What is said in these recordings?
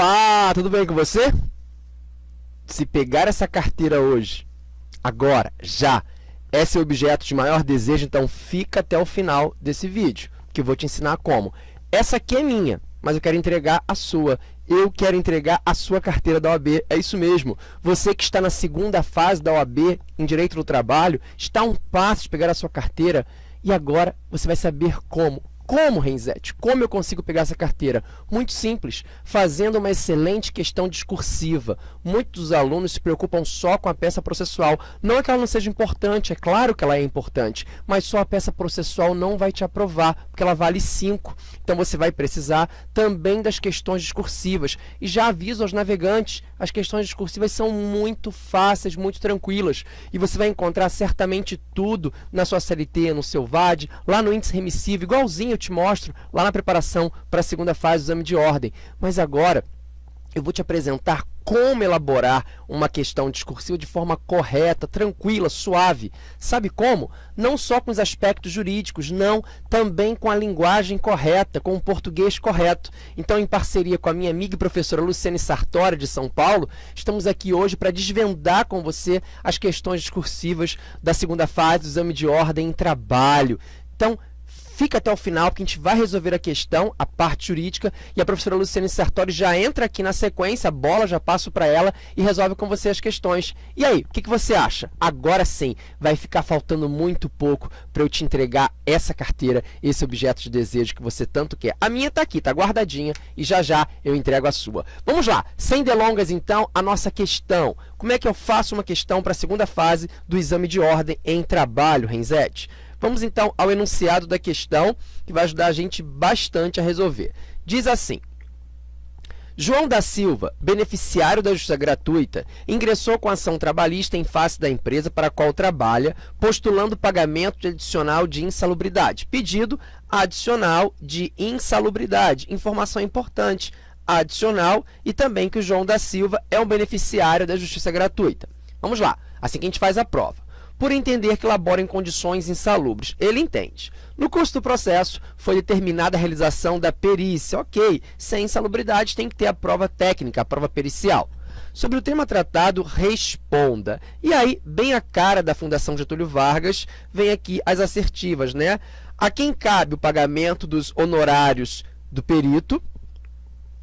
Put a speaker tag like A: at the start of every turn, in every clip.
A: Olá, tudo bem com você? Se pegar essa carteira hoje, agora, já, é seu objeto de maior desejo, então fica até o final desse vídeo, que eu vou te ensinar como. Essa aqui é minha, mas eu quero entregar a sua. Eu quero entregar a sua carteira da OAB. É isso mesmo. Você que está na segunda fase da OAB em Direito do Trabalho, está a um passo de pegar a sua carteira e agora você vai saber como. Como, Renzete? Como eu consigo pegar essa carteira? Muito simples, fazendo uma excelente questão discursiva. Muitos alunos se preocupam só com a peça processual. Não é que ela não seja importante, é claro que ela é importante, mas só a peça processual não vai te aprovar, porque ela vale 5. Então, você vai precisar também das questões discursivas. E já aviso aos navegantes, as questões discursivas são muito fáceis, muito tranquilas. E você vai encontrar certamente tudo na sua CLT, no seu VAD, lá no índice remissivo, igualzinho eu te mostro lá na preparação para a segunda fase do exame de ordem. Mas agora eu vou te apresentar como elaborar uma questão discursiva de forma correta, tranquila, suave. Sabe como? Não só com os aspectos jurídicos, não, também com a linguagem correta, com o português correto. Então, em parceria com a minha amiga e professora Luciane Sartori, de São Paulo, estamos aqui hoje para desvendar com você as questões discursivas da segunda fase do exame de ordem em trabalho. Então, Fica até o final, porque a gente vai resolver a questão, a parte jurídica, e a professora Luciane Sartori já entra aqui na sequência, a bola já passo para ela e resolve com você as questões. E aí, o que, que você acha? Agora sim, vai ficar faltando muito pouco para eu te entregar essa carteira, esse objeto de desejo que você tanto quer. A minha está aqui, está guardadinha, e já já eu entrego a sua. Vamos lá, sem delongas então, a nossa questão. Como é que eu faço uma questão para a segunda fase do exame de ordem em trabalho, Renzete? Vamos então ao enunciado da questão, que vai ajudar a gente bastante a resolver. Diz assim, João da Silva, beneficiário da justiça gratuita, ingressou com ação trabalhista em face da empresa para a qual trabalha, postulando pagamento adicional de insalubridade. Pedido adicional de insalubridade. Informação importante, adicional e também que o João da Silva é um beneficiário da justiça gratuita. Vamos lá, assim que a gente faz a prova por entender que labora em condições insalubres. Ele entende. No curso do processo, foi determinada a realização da perícia. Ok, sem insalubridade tem que ter a prova técnica, a prova pericial. Sobre o tema tratado, responda. E aí, bem a cara da Fundação Getúlio Vargas, vem aqui as assertivas, né? A quem cabe o pagamento dos honorários do perito,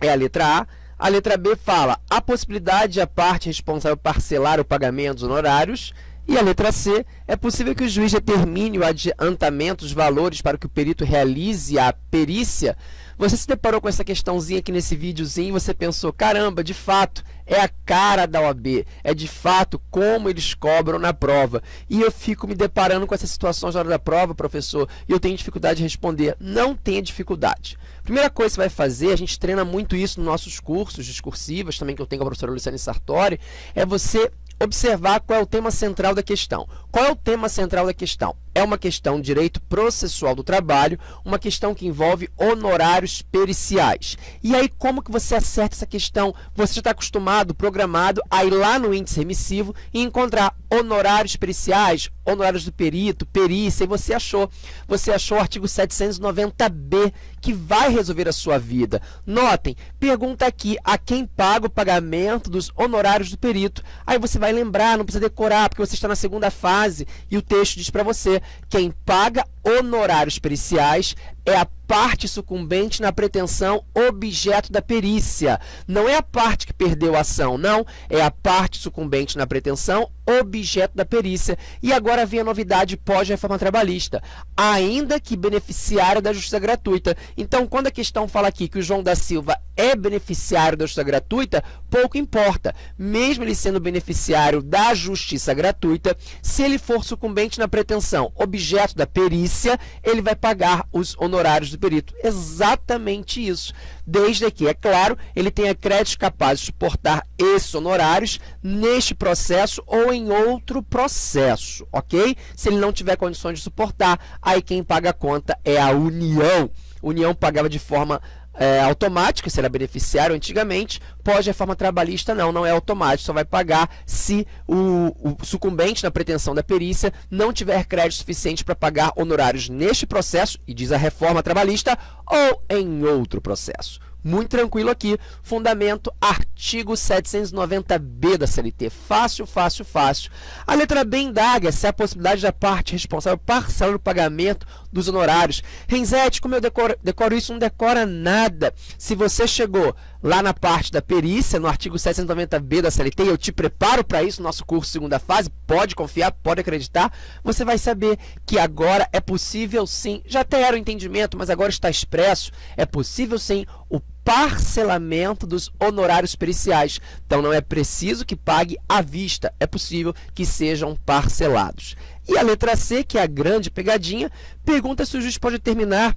A: é a letra A. A letra B fala a possibilidade de a parte responsável parcelar o pagamento dos honorários. E a letra C, é possível que o juiz determine o adiantamento dos valores para que o perito realize a perícia? Você se deparou com essa questãozinha aqui nesse videozinho e você pensou, caramba, de fato, é a cara da OAB, é de fato como eles cobram na prova. E eu fico me deparando com essas situações na hora da prova, professor, e eu tenho dificuldade de responder. Não tenha dificuldade. Primeira coisa que você vai fazer, a gente treina muito isso nos nossos cursos discursivos, também que eu tenho com a professora Luciane Sartori, é você observar qual é o tema central da questão. Qual é o tema central da questão? É uma questão de direito processual do trabalho, uma questão que envolve honorários periciais. E aí, como que você acerta essa questão? Você já está acostumado, programado, a ir lá no índice remissivo e encontrar honorários periciais, honorários do perito, perícia, e você achou. Você achou o artigo 790b, que vai resolver a sua vida. Notem, pergunta aqui a quem paga o pagamento dos honorários do perito. Aí você vai lembrar, não precisa decorar, porque você está na segunda fase e o texto diz para você quem paga honorários periciais é a parte sucumbente na pretensão objeto da perícia. Não é a parte que perdeu a ação, não. É a parte sucumbente na pretensão objeto da perícia. E agora vem a novidade pós-reforma trabalhista, ainda que beneficiário da justiça gratuita. Então, quando a questão fala aqui que o João da Silva é beneficiário da justiça gratuita, pouco importa. Mesmo ele sendo beneficiário da justiça gratuita, se ele for sucumbente na pretensão objeto da perícia, ele vai pagar os honorários do perito. Exatamente isso. Desde que, é claro, ele tenha créditos capazes de suportar esses honorários neste processo ou em outro processo, ok? Se ele não tiver condições de suportar, aí quem paga a conta é a União. União pagava de forma é, automática, se era beneficiário antigamente, pós-reforma trabalhista não, não é automático, só vai pagar se o, o sucumbente na pretensão da perícia não tiver crédito suficiente para pagar honorários neste processo, e diz a reforma trabalhista, ou em outro processo. Muito tranquilo aqui, fundamento, artigo 790b da CLT. Fácil, fácil, fácil. A letra B indaga se a possibilidade da parte responsável parcelar o pagamento dos honorários. Renzete, como eu decoro, decoro isso, não decora nada. Se você chegou lá na parte da perícia, no artigo 790b da CLT, eu te preparo para isso no nosso curso segunda fase, pode confiar, pode acreditar, você vai saber que agora é possível sim, já até era o entendimento, mas agora está expresso, é possível sim o parcelamento dos honorários periciais. Então, não é preciso que pague à vista, é possível que sejam parcelados. E a letra C, que é a grande pegadinha, pergunta se o juiz pode determinar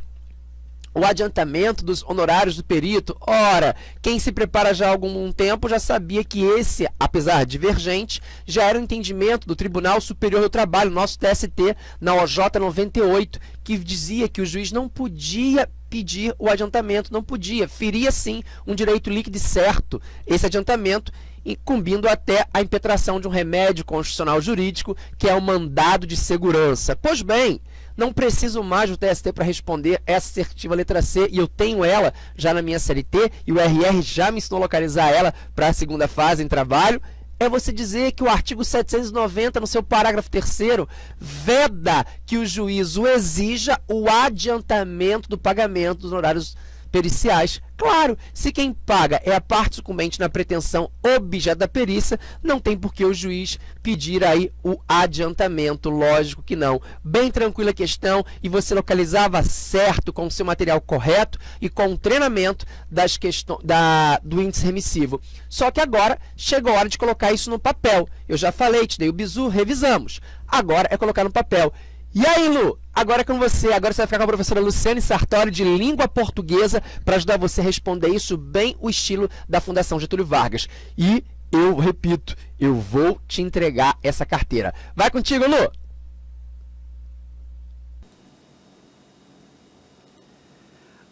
A: o adiantamento dos honorários do perito. Ora, quem se prepara já há algum tempo já sabia que esse, apesar divergente, já era o entendimento do Tribunal Superior do Trabalho, nosso TST, na OJ 98, que dizia que o juiz não podia pedir o adiantamento, não podia, feria sim um direito líquido e certo esse adiantamento, incumbindo até a impetração de um remédio constitucional jurídico, que é o mandado de segurança. Pois bem, não preciso mais do TST para responder essa assertiva letra C e eu tenho ela já na minha CLT e o RR já me ensinou a localizar ela para a segunda fase em trabalho. É você dizer que o artigo 790, no seu parágrafo 3 veda que o juízo exija o adiantamento do pagamento dos honorários periciais. Claro, se quem paga é a parte sucumbente na pretensão objeto da perícia, não tem por que o juiz pedir aí o adiantamento, lógico que não. Bem tranquila a questão e você localizava certo com o seu material correto e com o treinamento das questões, da, do índice remissivo. Só que agora chegou a hora de colocar isso no papel. Eu já falei, te dei o bizu, revisamos. Agora é colocar no papel. E aí, Lu? Agora é com você. Agora você vai ficar com a professora Luciane Sartori, de língua portuguesa, para ajudar você a responder isso bem o estilo da Fundação Getúlio Vargas. E eu repito, eu vou te entregar essa carteira. Vai contigo, Lu!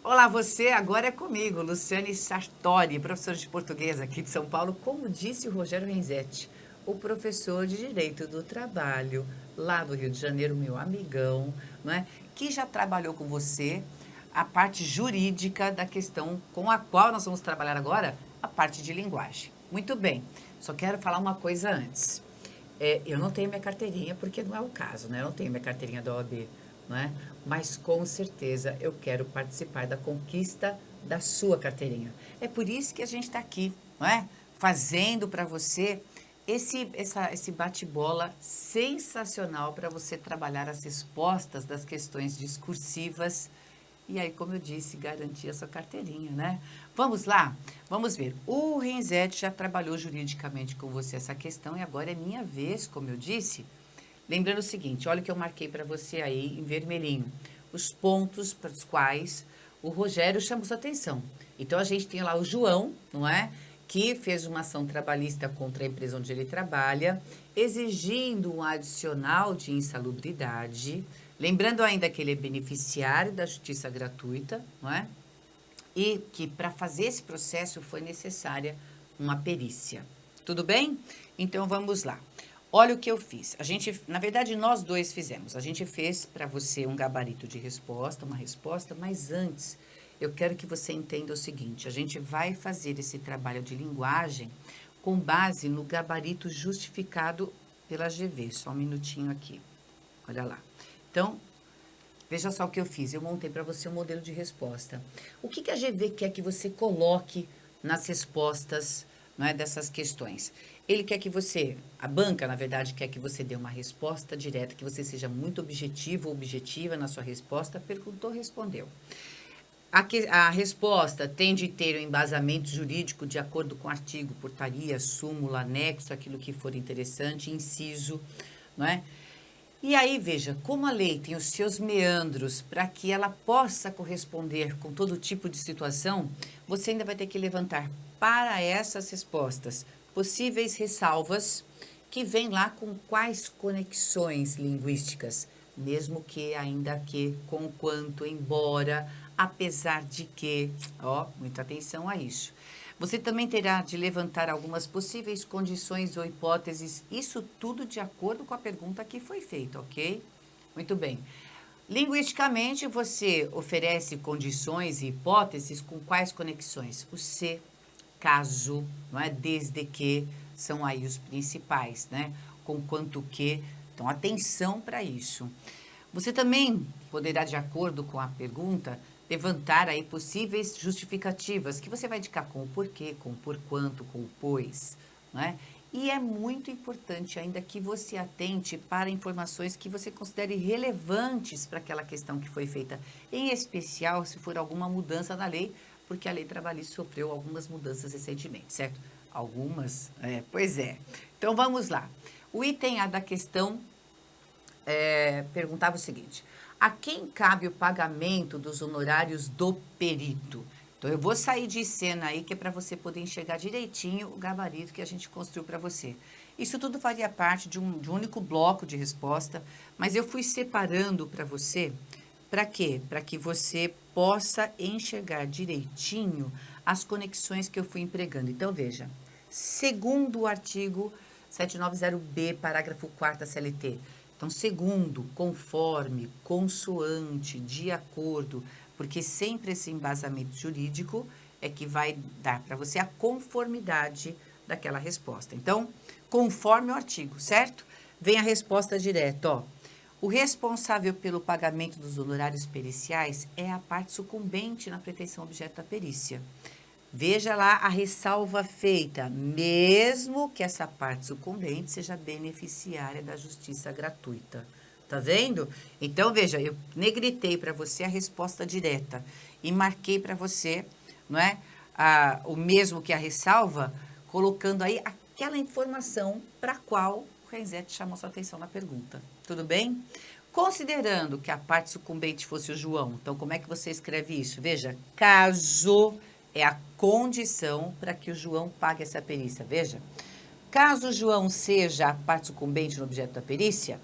B: Olá, você agora é comigo, Luciane Sartori, professora de português aqui de São Paulo, como disse o Rogério Renzetti, o professor de Direito do Trabalho lá do Rio de Janeiro, meu amigão, né, que já trabalhou com você a parte jurídica da questão com a qual nós vamos trabalhar agora, a parte de linguagem. Muito bem, só quero falar uma coisa antes. É, eu não tenho minha carteirinha, porque não é o caso, né? Eu não tenho minha carteirinha da OAB, né? Mas com certeza eu quero participar da conquista da sua carteirinha. É por isso que a gente está aqui, não é? Fazendo para você esse, essa, esse bate-bola sensacional para você trabalhar as respostas das questões discursivas e aí, como eu disse, garantir a sua carteirinha, né? Vamos lá? Vamos ver. O Renzete já trabalhou juridicamente com você essa questão e agora é minha vez, como eu disse. Lembrando o seguinte, olha o que eu marquei para você aí em vermelhinho. Os pontos para os quais o Rogério chamou sua atenção. Então, a gente tem lá o João, não é? Que fez uma ação trabalhista contra a empresa onde ele trabalha, exigindo um adicional de insalubridade, lembrando ainda que ele é beneficiário da justiça gratuita, não é? E que para fazer esse processo foi necessária uma perícia. Tudo bem? Então vamos lá. Olha o que eu fiz. A gente, na verdade, nós dois fizemos. A gente fez para você um gabarito de resposta, uma resposta, mas antes eu quero que você entenda o seguinte: a gente vai fazer esse trabalho de linguagem com base no gabarito justificado pela GV. Só um minutinho aqui. Olha lá. Então, veja só o que eu fiz. Eu montei para você um modelo de resposta. O que, que a GV quer que você coloque nas respostas não é, dessas questões? Ele quer que você, a banca, na verdade, quer que você dê uma resposta direta, que você seja muito objetivo ou objetiva na sua resposta. Perguntou, respondeu. A, que, a resposta tem de ter um embasamento jurídico de acordo com artigo, portaria, súmula, anexo, aquilo que for interessante, inciso, não é? E aí, veja, como a lei tem os seus meandros para que ela possa corresponder com todo tipo de situação, você ainda vai ter que levantar para essas respostas possíveis ressalvas que vêm lá com quais conexões linguísticas, mesmo que ainda que, com quanto, embora, apesar de que, ó, muita atenção a isso. Você também terá de levantar algumas possíveis condições ou hipóteses, isso tudo de acordo com a pergunta que foi feita, ok? Muito bem. Linguisticamente, você oferece condições e hipóteses com quais conexões? O se, caso, não é? desde que, são aí os principais, né? Com quanto que. Então, atenção para isso. Você também poderá, de acordo com a pergunta, levantar aí possíveis justificativas, que você vai indicar com o porquê, com o por quanto, com o pois, né? E é muito importante ainda que você atente para informações que você considere relevantes para aquela questão que foi feita, em especial se for alguma mudança na lei, porque a lei trabalhista sofreu algumas mudanças recentemente, certo? Algumas? É, pois é. Então vamos lá. O item A da questão é, perguntava o seguinte: a quem cabe o pagamento dos honorários do perito? Então, eu vou sair de cena aí, que é para você poder enxergar direitinho o gabarito que a gente construiu para você. Isso tudo faria parte de um, de um único bloco de resposta, mas eu fui separando para você, para quê? Para que você possa enxergar direitinho as conexões que eu fui empregando. Então, veja, segundo o artigo 790B, parágrafo 4 da CLT, então, segundo, conforme, consoante, de acordo, porque sempre esse embasamento jurídico é que vai dar para você a conformidade daquela resposta. Então, conforme o artigo, certo? Vem a resposta direta, ó. O responsável pelo pagamento dos honorários periciais é a parte sucumbente na pretensão objeto da perícia. Veja lá a ressalva feita, mesmo que essa parte sucumbente seja beneficiária da justiça gratuita. Tá vendo? Então, veja, eu negritei para você a resposta direta e marquei para você, não é? A, o mesmo que a ressalva, colocando aí aquela informação para qual o Renzete chamou sua atenção na pergunta. Tudo bem? Considerando que a parte sucumbente fosse o João, então como é que você escreve isso? Veja, caso é a condição para que o João pague essa perícia. Veja, caso o João seja a parte sucumbente no objeto da perícia,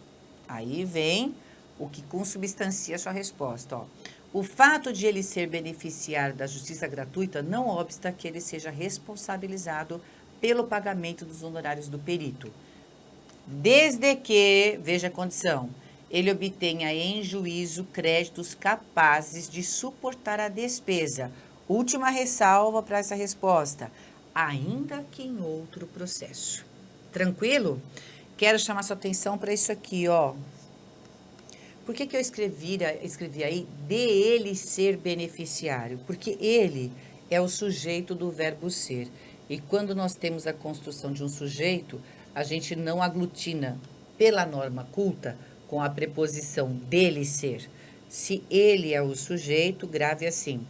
B: aí vem o que consubstancia a sua resposta. Ó. O fato de ele ser beneficiário da justiça gratuita não obsta que ele seja responsabilizado pelo pagamento dos honorários do perito. Desde que, veja a condição, ele obtenha em juízo créditos capazes de suportar a despesa Última ressalva para essa resposta, ainda que em outro processo. Tranquilo? Quero chamar sua atenção para isso aqui, ó. Por que, que eu escrevi, escrevi aí de ele ser beneficiário? Porque ele é o sujeito do verbo ser. E quando nós temos a construção de um sujeito, a gente não aglutina pela norma culta com a preposição dele ser. Se ele é o sujeito, grave assim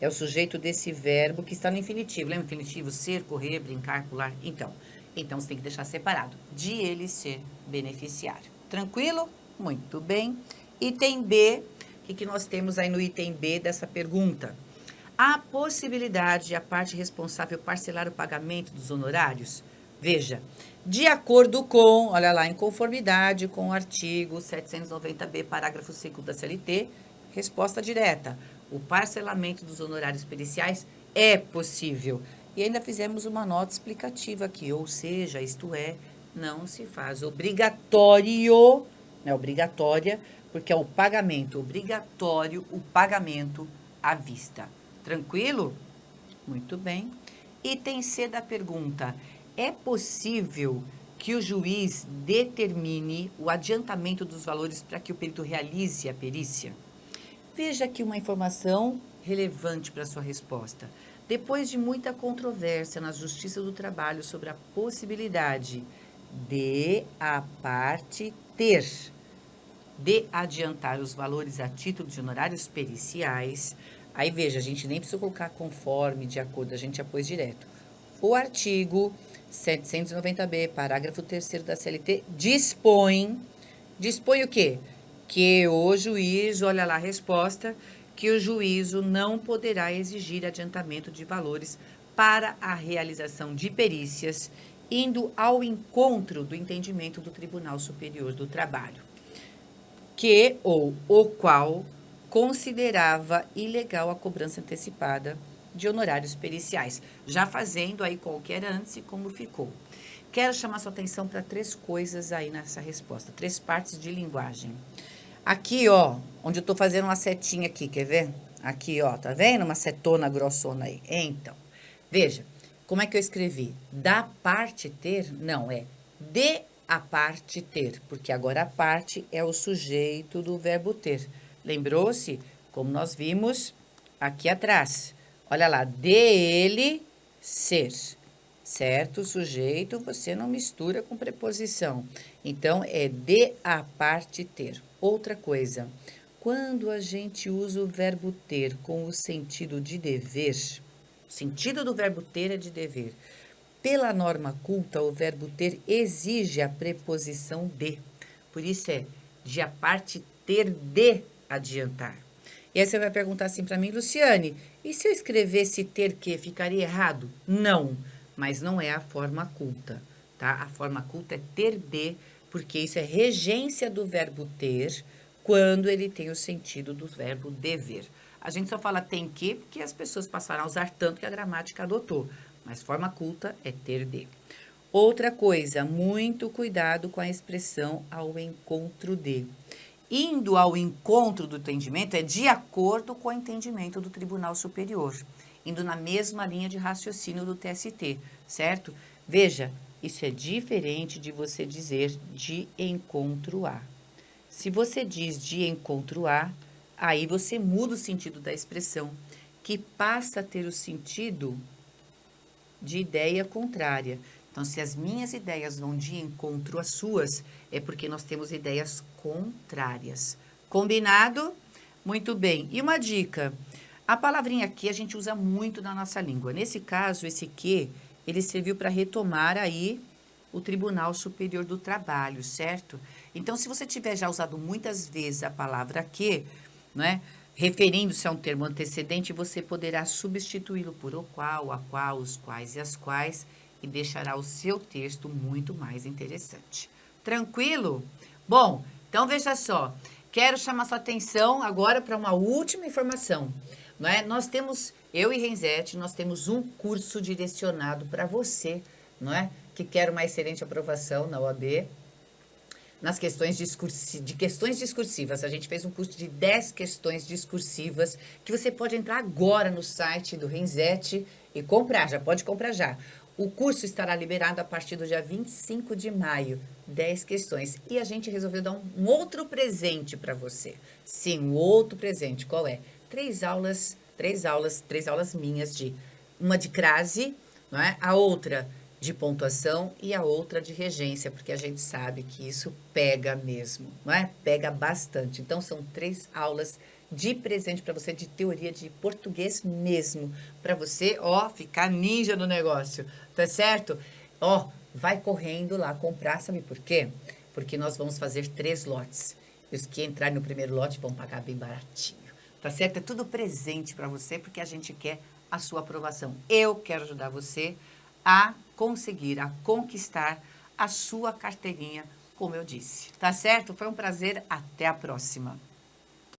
B: é o sujeito desse verbo que está no infinitivo. Lembra o infinitivo? Ser, correr, brincar, pular? Então, então você tem que deixar separado. De ele ser beneficiário. Tranquilo? Muito bem. Item B, o que, que nós temos aí no item B dessa pergunta? A possibilidade de a parte responsável parcelar o pagamento dos honorários? Veja, de acordo com, olha lá, em conformidade com o artigo 790b, parágrafo 5 da CLT, resposta direta o parcelamento dos honorários periciais é possível. E ainda fizemos uma nota explicativa aqui, ou seja, isto é, não se faz obrigatório, é obrigatória, porque é o pagamento obrigatório, o pagamento à vista. Tranquilo? Muito bem. Item C da pergunta. É possível que o juiz determine o adiantamento dos valores para que o perito realize a perícia? Veja aqui uma informação relevante para sua resposta. Depois de muita controvérsia na Justiça do Trabalho sobre a possibilidade de a parte ter de adiantar os valores a título de honorários periciais, aí veja, a gente nem precisa colocar conforme, de acordo, a gente já pôs direto. O artigo 790b, parágrafo 3 da CLT, dispõe, dispõe o quê? Que o juiz, olha lá a resposta, que o juízo não poderá exigir adiantamento de valores para a realização de perícias, indo ao encontro do entendimento do Tribunal Superior do Trabalho, que ou o qual considerava ilegal a cobrança antecipada de honorários periciais. Já fazendo aí qual que era antes e como ficou. Quero chamar sua atenção para três coisas aí nessa resposta, três partes de linguagem. Aqui, ó, onde eu tô fazendo uma setinha aqui, quer ver? Aqui, ó, tá vendo? Uma setona grossona aí. Então, veja, como é que eu escrevi? Da parte ter? Não, é de a parte ter, porque agora a parte é o sujeito do verbo ter. Lembrou-se? Como nós vimos aqui atrás. Olha lá, de ele ser, certo? Sujeito você não mistura com preposição. Então, é de a parte ter. Outra coisa, quando a gente usa o verbo ter com o sentido de dever, o sentido do verbo ter é de dever. Pela norma culta, o verbo ter exige a preposição de. Por isso é de a parte ter de adiantar. E aí você vai perguntar assim para mim, Luciane, e se eu escrevesse ter que, ficaria errado? Não, mas não é a forma culta, tá? A forma culta é ter de, porque isso é regência do verbo ter quando ele tem o sentido do verbo dever. A gente só fala tem que porque as pessoas passaram a usar tanto que a gramática adotou, mas forma culta é ter de. Outra coisa, muito cuidado com a expressão ao encontro de. Indo ao encontro do entendimento é de acordo com o entendimento do Tribunal Superior, indo na mesma linha de raciocínio do TST, certo? Veja, isso é diferente de você dizer de encontro a. Se você diz de encontro a, aí você muda o sentido da expressão, que passa a ter o sentido de ideia contrária. Então, se as minhas ideias vão de encontro às suas, é porque nós temos ideias contrárias. Combinado? Muito bem. E uma dica. A palavrinha aqui a gente usa muito na nossa língua. Nesse caso, esse que, ele serviu para retomar aí o Tribunal Superior do Trabalho, certo? Então, se você tiver já usado muitas vezes a palavra que, né, referindo-se a um termo antecedente, você poderá substituí-lo por o qual, a qual, os quais e as quais, e deixará o seu texto muito mais interessante. Tranquilo? Bom, então veja só, quero chamar sua atenção agora para uma última informação. Não é? Nós temos, eu e Renzete, nós temos um curso direcionado para você, não é? Que quer uma excelente aprovação na OAB, nas questões discursi de questões discursivas. A gente fez um curso de 10 questões discursivas que você pode entrar agora no site do Renzete e comprar, já pode comprar já. O curso estará liberado a partir do dia 25 de maio, 10 questões. E a gente resolveu dar um, outro presente para você. Sim, um outro presente. Qual é? Três aulas, três aulas, três aulas minhas de uma de crase, não é? A outra de pontuação e a outra de regência, porque a gente sabe que isso pega mesmo, não é? Pega bastante. Então, são três aulas de presente para você de teoria de português mesmo, para você, ó, ficar ninja no negócio, tá certo? Ó, vai correndo lá comprar, sabe por quê? Porque nós vamos fazer três lotes. Os que entrarem no primeiro lote vão pagar bem baratinho, tá certo? É tudo presente para você, porque a gente quer a sua aprovação. Eu quero ajudar você a conseguir, a conquistar a sua carteirinha, como eu disse. Tá certo? Foi um prazer. Até a próxima.